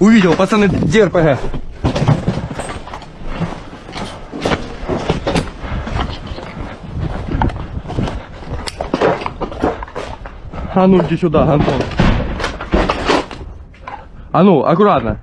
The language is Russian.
Увидел, пацаны, где РПГ? А ну иди сюда, Антон. А ну, аккуратно.